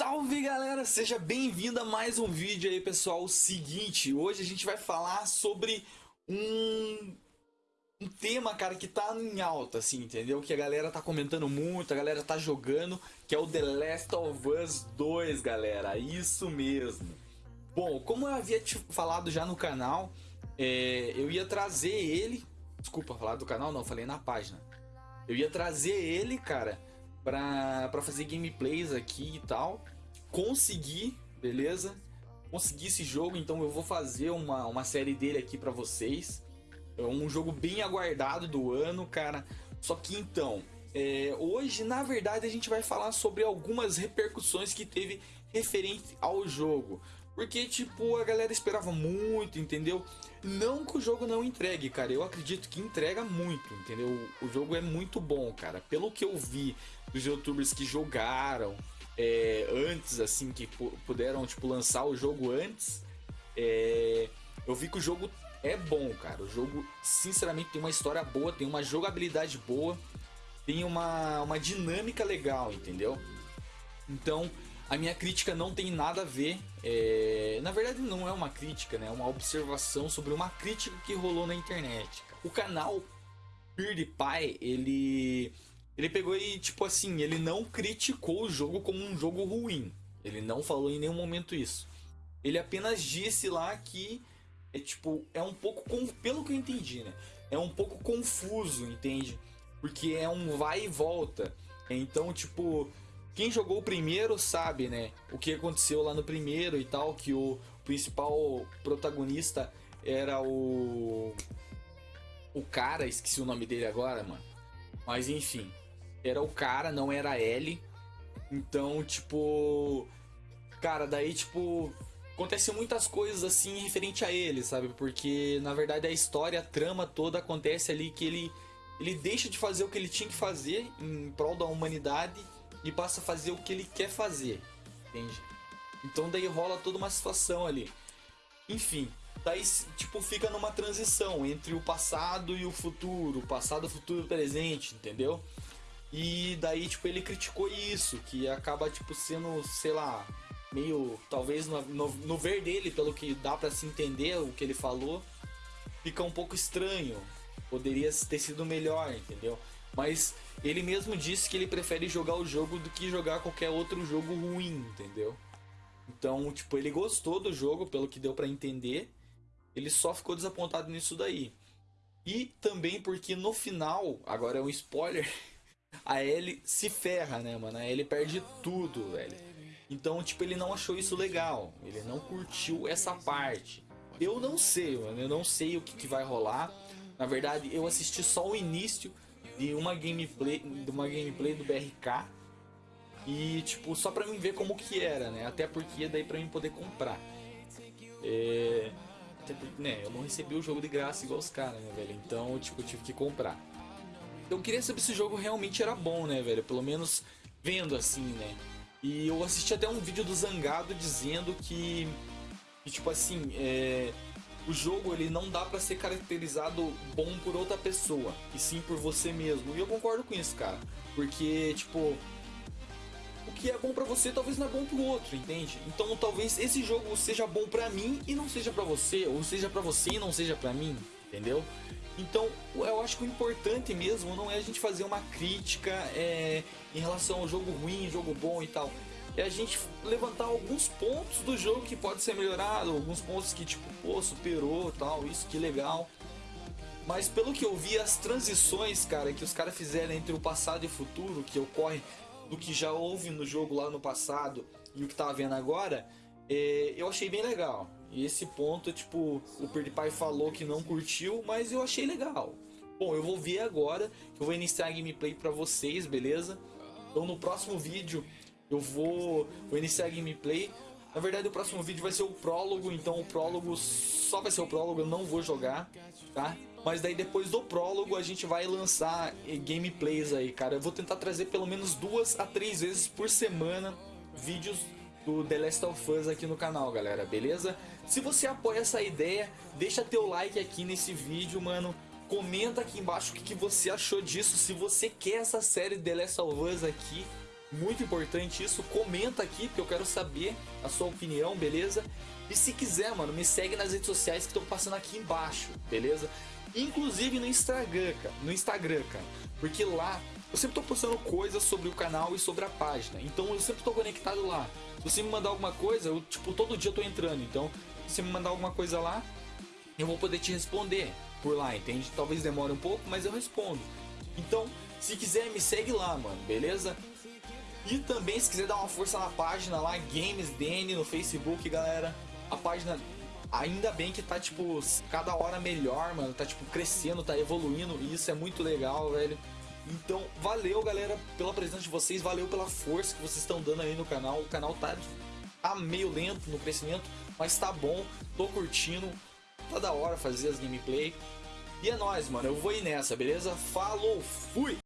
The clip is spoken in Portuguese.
Salve galera, seja bem-vindo a mais um vídeo aí pessoal. O seguinte, hoje a gente vai falar sobre um, um tema, cara, que tá em alta, assim, entendeu? Que a galera tá comentando muito, a galera tá jogando, que é o The Last of Us 2, galera. Isso mesmo. Bom, como eu havia te falado já no canal, é, eu ia trazer ele. Desculpa, falar do canal, não, falei na página. Eu ia trazer ele, cara pra, pra fazer gameplays aqui e tal. Consegui, beleza? Consegui esse jogo, então eu vou fazer uma, uma série dele aqui pra vocês. É um jogo bem aguardado do ano, cara. Só que então, é, hoje na verdade a gente vai falar sobre algumas repercussões que teve referente ao jogo. Porque, tipo, a galera esperava muito, entendeu? Não que o jogo não entregue, cara. Eu acredito que entrega muito, entendeu? O jogo é muito bom, cara. Pelo que eu vi dos youtubers que jogaram é, antes, assim, que puderam, tipo, lançar o jogo antes, é, eu vi que o jogo é bom, cara. O jogo, sinceramente, tem uma história boa, tem uma jogabilidade boa, tem uma, uma dinâmica legal, entendeu? Então, a minha crítica não tem nada a ver. É... Na verdade, não é uma crítica, né? É uma observação sobre uma crítica que rolou na internet. O canal PewDiePie, ele. Ele pegou e, tipo assim, ele não criticou o jogo como um jogo ruim. Ele não falou em nenhum momento isso. Ele apenas disse lá que é tipo, é um pouco, pelo que eu entendi, né? É um pouco confuso, entende? Porque é um vai e volta. Então, tipo, quem jogou o primeiro sabe, né? O que aconteceu lá no primeiro e tal, que o principal protagonista era o o cara, esqueci o nome dele agora, mano. Mas enfim, era o cara, não era a Ellie. Então, tipo, cara, daí tipo acontecem muitas coisas assim referente a ele, sabe? Porque na verdade a história, a trama toda acontece ali que ele ele deixa de fazer o que ele tinha que fazer em prol da humanidade e passa a fazer o que ele quer fazer, entende? Então daí rola toda uma situação ali. Enfim, daí tipo fica numa transição entre o passado e o futuro, passado, futuro, presente, entendeu? E daí tipo ele criticou isso, que acaba tipo sendo, sei lá, meio talvez no, no, no ver dele, pelo que dá para se entender o que ele falou, fica um pouco estranho. Poderia ter sido melhor, entendeu? Mas ele mesmo disse que ele prefere jogar o jogo do que jogar qualquer outro jogo ruim, entendeu? Então, tipo, ele gostou do jogo, pelo que deu para entender. Ele só ficou desapontado nisso daí. E também porque no final, agora é um spoiler, a Ellie se ferra, né, mano? A Ellie perde tudo, velho. Então, tipo, ele não achou isso legal. Ele não curtiu essa parte. Eu não sei, mano. Eu não sei o que, que vai rolar. Na verdade, eu assisti só o início de uma gameplay, de uma gameplay do BRK e tipo só para mim ver como que era, né? Até porque daí para mim poder comprar. É... Até porque, né, eu não recebi o jogo de graça igual os caras, né, velho? Então, tipo, eu tive que comprar. Eu queria saber se o jogo realmente era bom, né, velho? Pelo menos vendo assim, né? E eu assisti até um vídeo do Zangado dizendo que, que tipo assim, é, o jogo ele não dá para ser caracterizado bom por outra pessoa, e sim por você mesmo. E eu concordo com isso, cara. Porque, tipo, o que é bom para você talvez não é bom pro outro, entende? Então talvez esse jogo seja bom para mim e não seja para você, ou seja para você e não seja para mim, entendeu? Então eu acho que o importante mesmo não é a gente fazer uma crítica é, em relação ao jogo ruim, jogo bom e tal é a gente levantar alguns pontos do jogo que pode ser melhorado, alguns pontos que tipo, pô, superou, tal, isso que legal. Mas pelo que eu vi, as transições, cara, que os caras fizeram entre o passado e o futuro, que ocorre do que já houve no jogo lá no passado e o que tá vendo agora, é, eu achei bem legal. E esse ponto, tipo, o PewDiePie falou que não curtiu, mas eu achei legal. Bom, eu vou ver agora, eu vou iniciar a gameplay pra vocês, beleza? Então no próximo vídeo eu vou, vou iniciar a gameplay. Na verdade, o próximo vídeo vai ser o prólogo, então o prólogo só vai ser o prólogo, eu não vou jogar, tá? Mas daí depois do prólogo a gente vai lançar gameplays aí, cara. Eu vou tentar trazer pelo menos duas a três vezes por semana vídeos do The Last of Us aqui no canal, galera, beleza? Se você apoia essa ideia, deixa teu like aqui nesse vídeo, mano. Comenta aqui embaixo o que, que você achou disso, se você quer essa série The Last of Us aqui Muito importante isso. Comenta aqui, porque eu quero saber a sua opinião, beleza? E se quiser, mano, me segue nas redes sociais que estão passando aqui embaixo, beleza? Inclusive no Instagram, cara. No Instagram, cara. Porque lá eu sempre tô postando coisas sobre o canal e sobre a página. Então eu sempre tô conectado lá. Se você me mandar alguma coisa, eu, tipo, todo dia eu tô entrando. Então, se você me mandar alguma coisa lá, eu vou poder te responder por lá, entende? Talvez demore um pouco, mas eu respondo. Então, se quiser, me segue lá, mano, beleza? E também, se quiser dar uma força na página lá, GamesDN no Facebook, galera. A página, ainda bem que tá, tipo, cada hora melhor, mano. Tá, tipo, crescendo, tá evoluindo. E isso é muito legal, velho. Então, valeu, galera, pela presença de vocês. Valeu pela força que vocês estão dando aí no canal. O canal tá, tá meio lento no crescimento, mas tá bom. Tô curtindo. Tá da hora fazer as gameplay. E é nóis, mano. Eu vou ir nessa, beleza? Falou, fui!